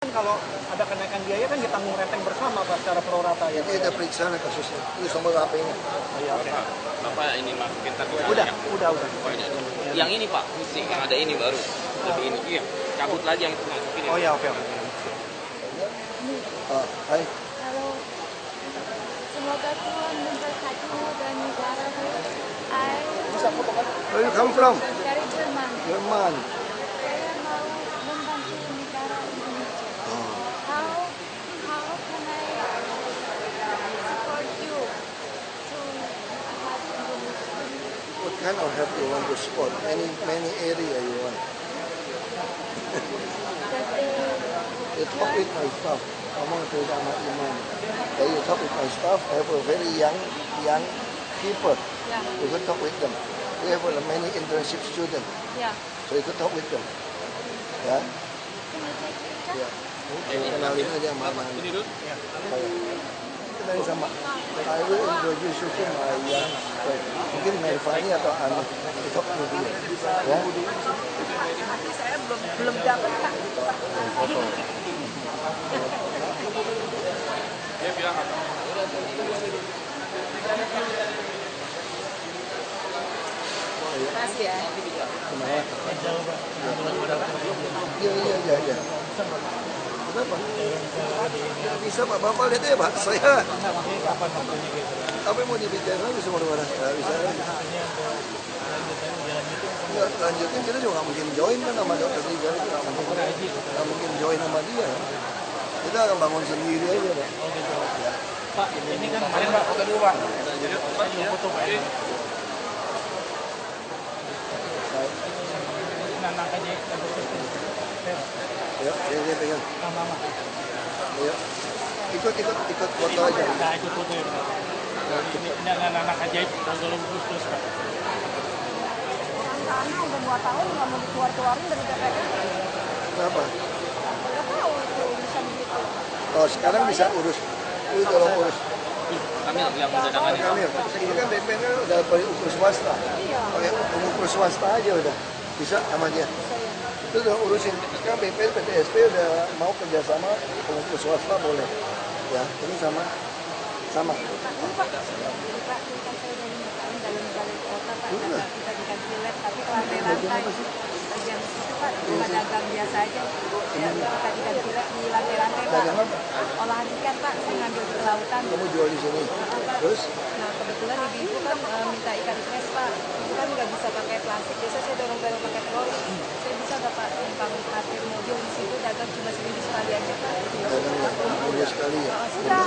Kan kalau ada kenaikan biaya kan ditanggung renteng bersama Pak secara pro rata ya. Ini kita periksa nih kasusnya. Itu nomor HP ini. Iya, oke. Bapak ini masukin tapi Udah, udah, udah. Oh, ini ada. Yang ini Pak, mesti yang ada ini baru. Lebih ini. Iya. Cabut lagi yang itu masukin. Oh ya, oke, oke. Ah, hai. Halo. Semoga Tuhan memberkatimu dan negaramu. I Where you come from? dari Jerman. Jerman. Saya mau membantu negara Indonesia. Oh. How how can I support you to have Kind of help you want to support? Any many area you want? You talk with my staff. Ngomong ke sama Iman. Then you talk with my staff. I have a very young young people. yeah You could talk with them. We have a many internship students. yeah. So you could talk with them. Ya. Can you take picture? Ya. Ini kenalin aja sama Aman. Ini dulu. Kenalin sama. I will introduce you to my young friend. Mungkin Melvani atau Anu. Talk to dia. Ya. Tapi saya belum belum dapat Kak. Foto. Dia bilang apa? Makasih ya. Kenapa? Iya, iya, iya, iya. Kenapa? Nggak bisa Pak, Bapak lihat ya Pak, saya. Yang mau dibicarain lagi semua orang? Nggak bisa lagi. Nggak, lanjutin kita juga nggak mungkin join kan sama dokter Rizal itu nggak mungkin, nggak mungkin join sama dia. Kita akan bangun sendiri aja Pak. Pak, ini kan kemarin Pak foto dulu Pak. Foto Pak. Nanang aja Ya, ya, ya, pegang. mama. Ya. Ikut, ikut, ikut foto aja. Nah, ikut foto ya. Ini ini anak-anak ajaib tanggal Agustus Pak. Karena udah dua tahun nggak mau dikeluar-keluarin dari BPN. Kenapa? Nggak tahu itu bisa begitu. Oh, sekarang bisa urus. Lu tolong urus. Kami yang mendadangan ini. Kami, ini kan BPN kan udah pakai ukur swasta. Iya. Pakai ukur swasta aja udah. Bisa sama dia. Itu udah urusin. Sekarang BPN, PTSP udah mau kerjasama pengukur swasta boleh. Ya, ini sama sama. Pak, Pak, kan Pak, tapi. Bagian situ Pak, cuma dagang biasa aja. Ya, kita lab di lantai-lantai Pak. Dagang apa? Olahan ikan Pak, saya ngambil di kelautan. Kamu jual di sini. Terus Nah kebetulan ibu-ibu kan eh, minta ikan fresh Pak. Itu kan nggak bisa pakai plastik, biasa saya dorong-dorong pakai troli. Saya bisa nggak Pak numpang parkir mobil di situ dagang cuma seminggu sekali aja Pak. dagang? Boleh sekali ya. Oh, sudah.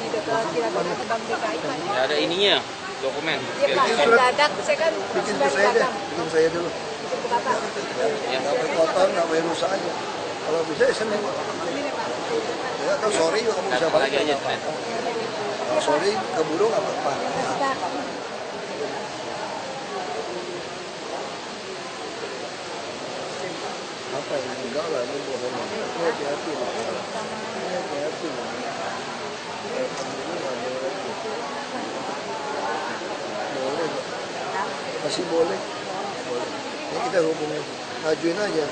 Di dekat kira-kira ke Bank DKI Pak. Ya ada ininya, dokumen. Iya Pak, saya dadak, saya kan Bikin sudah ke saya deh. dagang. Bikin saya dulu. Bikin ke Bapak. Ya. Nggak boleh kotor, nggak boleh rusak aja. Kalau bisa ya Senin. Pak. Ya, atau sorry juga kamu bisa balik. lagi aja. Sorry keburu nggak apa-apa. Apa ya? Enggak lah ini bohong hati-hati lah hati-hati lah boleh. masih boleh. Ini kita hubungin. Ajuin aja.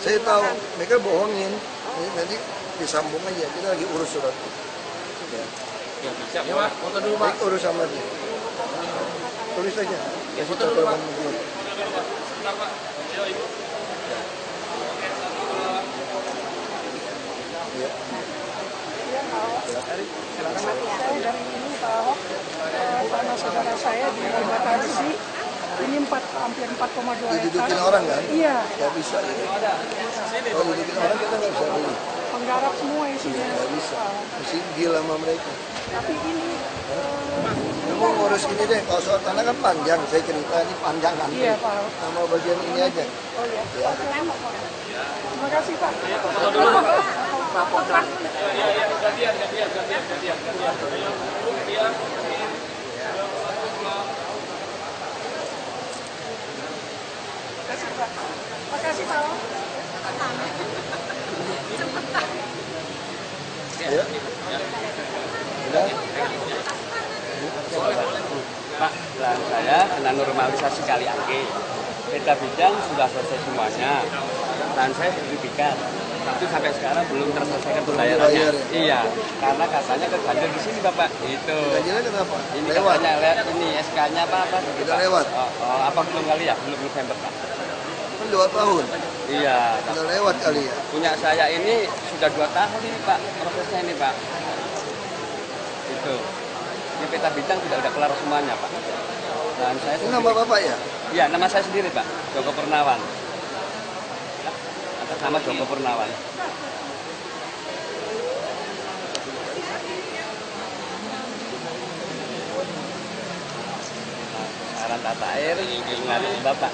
Saya tahu. Mereka bohongin. Nanti disambung aja kita lagi urus surat. Ya. Ya bisa. Ya, Pak. Foto dulu, Baik, urus sama dia. Tulis aja. Kasih tahu telepon dia ya. Saya dari ini Pak Ahok, eh, saudara saya di Batasi, ini 4, hampir 4,2 didudukin hektar. orang kan Iya, Gak bisa. Kalau dibikin orang kita nggak bisa beli. penggarap semua isinya. Nggak bisa. Mesti deal sama mereka. Tapi ini, Kamu ngurus ini deh. Kalau soal tanah kan panjang. Saya cerita ini panjang kan. iya Pak. Sama bagian ini aja. Oh iya, Ya. terima kasih Pak. Makasih Pak. Makasih Pak. Ya. Udah. Pak, lah saya kena normalisasi kali angke. Beda bidang sudah selesai semuanya. permintaan saya sertifikat. Tapi sampai sekarang belum terselesaikan pembayarannya. ya? Iya, karena katanya keganjil di sini Bapak. Itu. Ganjilnya kenapa? Ini Lewat. katanya lihat ini SK-nya apa apa? Udah lewat. Oh, oh, apa belum kali ya? Belum November Pak. Kan dua tahun. Iya. Udah lewat kali ya. Punya saya ini sudah dua tahun ini Pak prosesnya ini Pak. Itu. Ini peta bintang sudah udah kelar semuanya Pak. Dan saya Ini nama bapak ya? Iya, nama saya sendiri Pak, Joko Purnawan. Atas nama Joko Purnawan. Saran tata air dengan Bapak.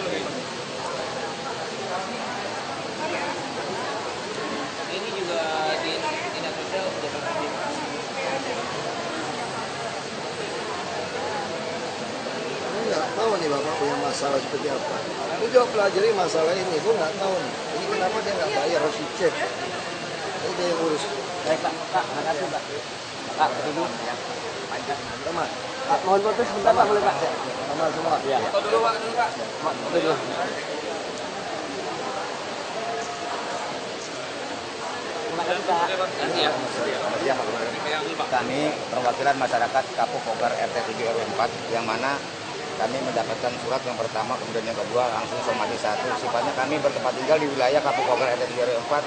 Ini juga di dinas sosial sudah berhenti. Ini nggak tahu nih bapak punya masalah seperti apa. Aku coba pelajari masalah ini, gue nggak tahu nih. Ini kenapa dia nggak bayar harus dicek. Ini dia yang urus. Baik Pak, Pak, makasih Pak. Pak, tunggu. Sama, Pak, mohon foto sebentar Pak, boleh Pak? sama semua. Iya. Foto dulu Pak, dulu Pak. Foto dulu. Terima kasih Pak. Kasih ya. Pegang dulu Pak. Kami perwakilan masyarakat Kapuk Pogar RT 7 RW 4 yang mana kami mendapatkan surat yang pertama kemudian yang kedua langsung somasi satu sifatnya kami bertempat tinggal di wilayah Pogar RT 7 RW 4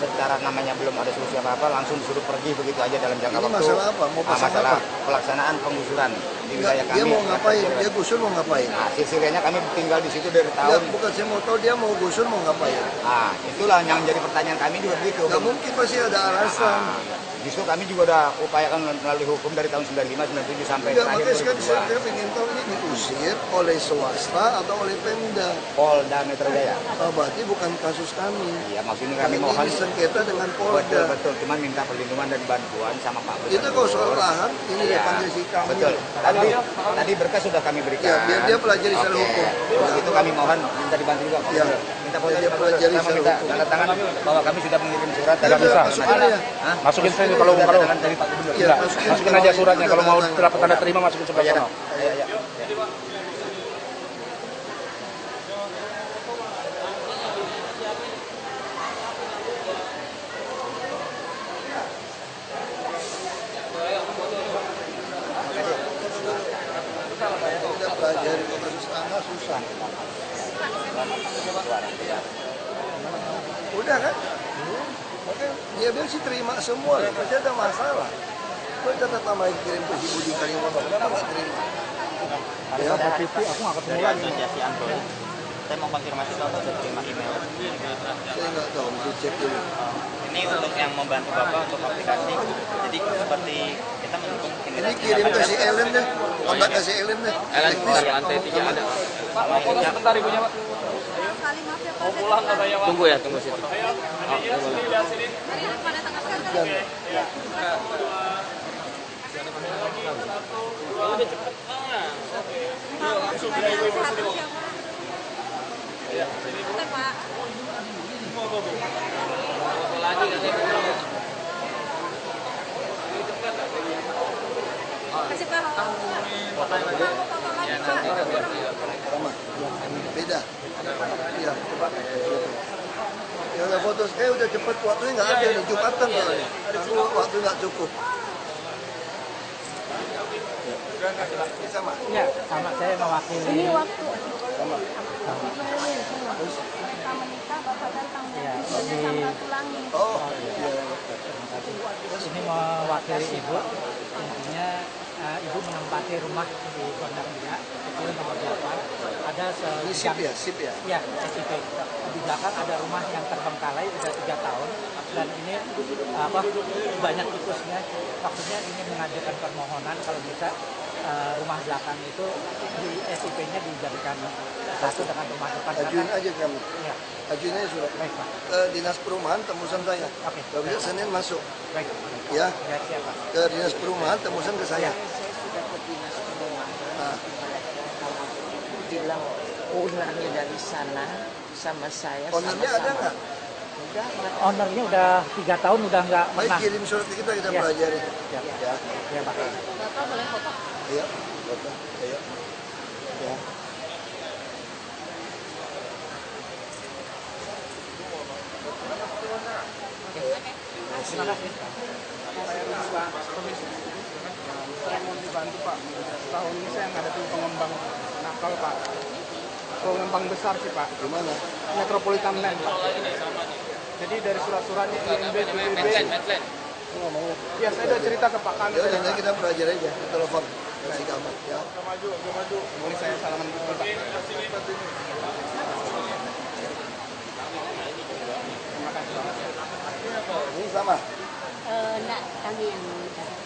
secara namanya belum ada solusi apa-apa langsung disuruh pergi begitu aja dalam jangka Ini waktu masalah apa? Mau Ah, pasang masalah apa? pelaksanaan penggusuran di wilayah kami dia mau ngapain? 7 RW. Dia gusur mau ngapain? Nah, silsilahnya kami tinggal di situ dari Ya, tahun. bukan saya mau tahu dia mau gusur mau ngapain. Ah, itulah yang jadi pertanyaan kami juga begitu. Nggak mungkin pasti ada alasan. Ah, justru kami juga udah upayakan melalui hukum dari tahun 95 97 sampai Enggak, terakhir makanya sekarang saya, 2002. saya ingin tahu ini diusir oleh swasta atau oleh Pemda. Polda Metro Jaya. Oh, berarti bukan kasus kami. Iya, maksudnya Kami kami mohon disengketa dengan betul Polda. betul cuman minta perlindungan dan bantuan sama Pak Itu kalau soal lahan, ini panggil si kami. Betul. Tadi tadi berkas sudah kami berikan. Ya, biar dia pelajari secara hukum. Itu kami mohon minta dibantu juga Pak. Ya. Minta Pak. pelajari secara hukum. tanda tangan bahwa kami sudah mengirim surat Ya, udah, masukin aja. Hah? Masukin saya Sudah kalau kalau tangan dari Pak Gubernur. Iya, Enggak, masukin masukin aja suratnya kalau mau tanda dapat tanda terima masukin sebelah sana. ya, ya. Susah. Udah kan? Oke, dia bilang sih terima semua, pasti ada masalah. Kok tetap yang kirim ke si Budi Karyono, kenapa nggak terima? Ya, Asosiasi Android. Saya mau konfirmasi kalau sudah terima email. saya nggak tahu, mesti cek dulu. Ini untuk yang membantu Bapak untuk aplikasi. Jadi seperti kita mendukung Ini kirim ke si Ellen deh, kontak ke si Ellen deh. Ellen di lantai tiga ada. Sebentar ibunya Pak. Kali maaf ya Pak. Mau pulang katanya Pak. Tunggu ya, tunggu situ. Hari pada tanggal sekarang. Pak, langsung aja satu siapa? Oke Pak. Kasih Pak. Lagi Pak. Sama. Beda. Iya, coba. Ya udah foto, eh udah cepet waktunya nggak ada nih Jumatan soalnya. Aku waktu nggak cukup. Ya. Sama. Ya, sama saya mewakili. Ini waktu Sama. kita menikah bapak datang Ya. Oh, iya. Ini mewakili ibu. Intinya eh, ibu menempati rumah di Gondang Dia, itu nomor 8. Ada Ini sip ya, sip ya. Ya, SIP. Di belakang ada rumah yang terbengkalai sudah tiga tahun dan ini apa banyak tikusnya. Maksudnya ini mengajukan permohonan kalau bisa eh, rumah belakang itu di SIP-nya dijadikan satu dengan rumah depan. Ajuin aja kami. Ya, Ajuin aja surat. baik Pak. Ke dinas perumahan tembusan saya. Oke. Kalau bisa Senin masuk. Baik. Ya, Ya, siapa? ke dinas perumahan tembusan ke saya. Nah, bilang ownernya dari sana sama saya ownernya ada sama-sama. nggak? Udah, Ownernya udah tiga tahun udah nggak Baik pernah. kirim surat ke kita kita Ya. pelajari. Ya, Ya. ya Pak. Iya, foto. Iya. Ya. Terima kasih. Saya Pak Komisi. Saya mau dibantu Pak. Tahun ini saya ngadepin pengembang nakal Pak. Pengembang besar sih Pak. Gimana? Metropolitan Land Pak. Jadi dari surat-suratnya INB, PBB. Lu nggak mau? Ya saya udah cerita ke Pak Kami. Ya udah kita pelajari aja, telepon kasih kabar ya. Maju, maju. Boleh saya salaman dulu Pak. Terima kasih. Ini sama. Eh, kami yang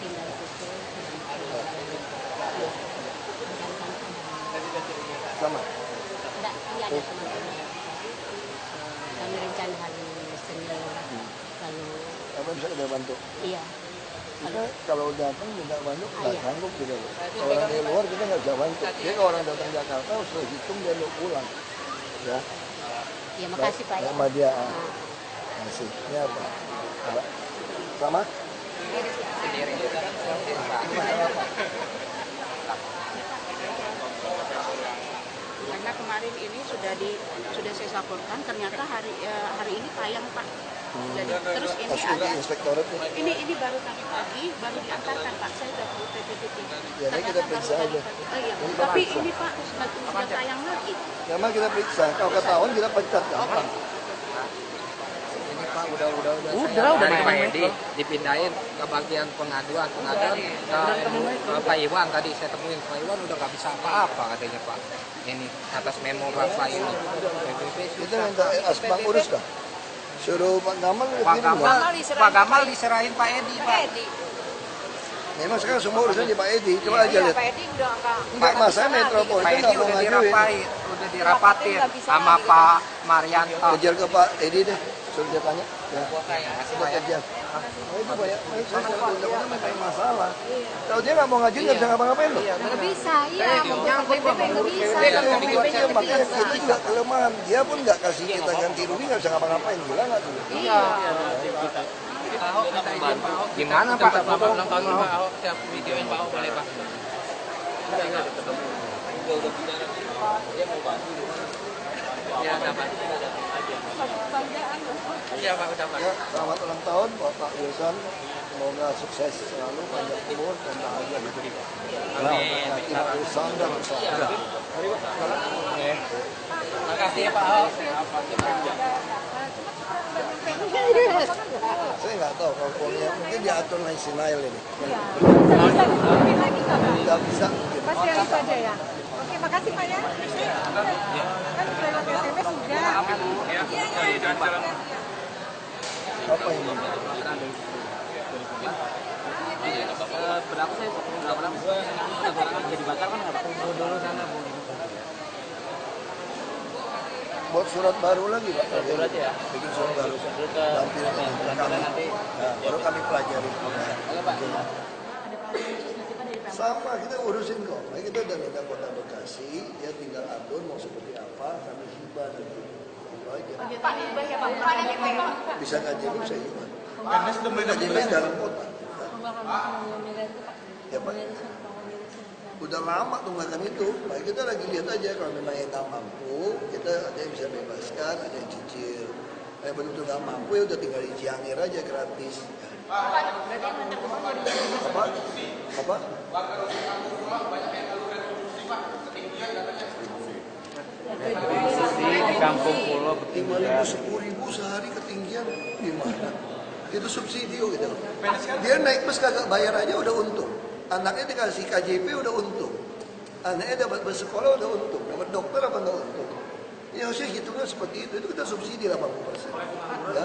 tinggal. Sama. Enggak, iya ada teman-teman. Kami rencana hari Senin. Lalu, Apa bisa kita bantu? iya. Kita kalau datang minta bantu nggak Iya. sanggup kita loh. Kalau orang dari luar kita nggak bisa bantu. Jadi kalau orang datang Jakarta harus hitung dia mau pulang. Ya. Ya, makasih Pak. ya. Sama dia. ah. Masih. Ini apa? Sama? karena kemarin ini sudah di sudah saya laporkan ternyata hari eh, hari ini tayang pak jadi terus ini Kasus ada nih. ini ini baru tadi pagi baru diantarkan pak saya sudah ke PPPT Ya, nanti kita periksa aja. oh iya Ini tapi periksa. ini pak sudah, tayang lagi Ya mah kita periksa. Kalau ketahuan kita pecat gampang. Ini Pak udah udah udah. Udah, udah Pak. Edi dipindahin ke bagian pengaduan pengaduan ke ke Pak Iwan tadi saya temuin Pak Iwan udah nggak bisa apa-apa katanya Pak. Ini atas memo Bapak ini. PBB Kita minta Asbang urus dah. Suruh Pak Gamal Pak Gamal. Pak Gamal diserahin Pak Edi Pak. Memang sekarang semua urusan di Pak Edi. Coba aja lihat. Edi udah enggak Enggak masalah Pak metropolitan Edi nggak mau udah ngajuin. dirapain, udah dirapatin sama Pak Marianto. Kejar ke Pak Edi deh. Suruh dia tanya. Ya. Kita kejar. Oh, itu banyak. Masalah. Kalau dia nggak mau ngajuin nggak bisa ngapa-ngapain loh. Nggak bisa, iya. Mau nggak bisa. Dia makanya itu juga kelemahan. Dia pun nggak kasih kita ganti rugi nggak bisa ngapa-ngapain. Gila nggak tuh? Iya. Gimana Pak? Selamat ulang tahun Pak Ahok. Saya videoin Pak Ahok boleh Pak. Ya, dapat. Iya Pak, udah Pak. Ya, selamat ulang tahun Bapak Yosan. Semoga sukses selalu, panjang umur dan bahagia hidup. Amin. Nah, kita Yosan dan usaha. Terima kasih Pak Ahok. Saya nggak tahu kalau mungkin diatur lain sinail ini. Iya. Nggak? Nggak bisa yang itu aja ya? Oke, makasih Pak ya. Kan lewat SMS sudah. Iya, iya. Apa ini? berapa saya berapa lama barang jadi bakar kan nggak kumpul dulu sana bu Buat surat baru lagi Pak. surat ya Bikin surat baru. Ke Nanti kami, nanti nah, baru kami pelajari. Sama kita urusin kok. Nah, kita udah minta kota Bekasi, dia tinggal atur mau seperti apa, kami hibah nanti. Itu aja. Pak Pak Bisa KJP bisa KJP dalam kota. Ya Pak. Udah lama tunggakan itu. Nah, kita lagi lihat aja kalau memang yang nggak mampu, kita ada yang bisa bebaskan, ada yang cicil. Yang betul-betul nggak mampu ya udah tinggal di Ciangir aja gratis. Apa? Apa? Di kampung pulau lima ribu sepuluh ribu sehari ketinggian gimana? Itu subsidi kok gitu. Dia naik bus kagak bayar aja udah untung. Anaknya dikasih KJP udah untung. Anaknya dapat bersekolah udah untung. Dapat dokter apa enggak untung? Ya harusnya hitungnya seperti itu. Itu kita subsidi 80 persen. Ya,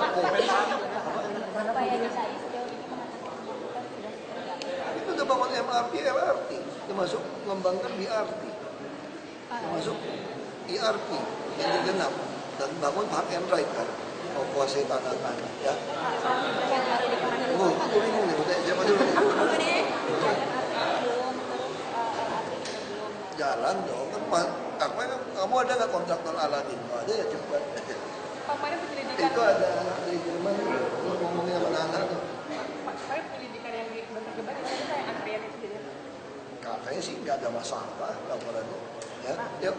itu udah bangun MRT LRT termasuk mengembangkan BRT termasuk IRP yang genap. Dan bangun park and ride kan. Mau kuasai tanah-tanah ya. Oh aku bingung nih udah siapa dulu. Nih jalan dong kan aku kan kamu ada nggak kontraktor Aladin oh, ada ya cepat Kemarin penyelidikan, itu ada anak dari Jerman lu ngomongin sama anak tuh. Pak, kemarin penyelidikan yang di Bantar Gebang itu saya antrian itu jadi. katanya sih nggak ada masalah laporannya ya yuk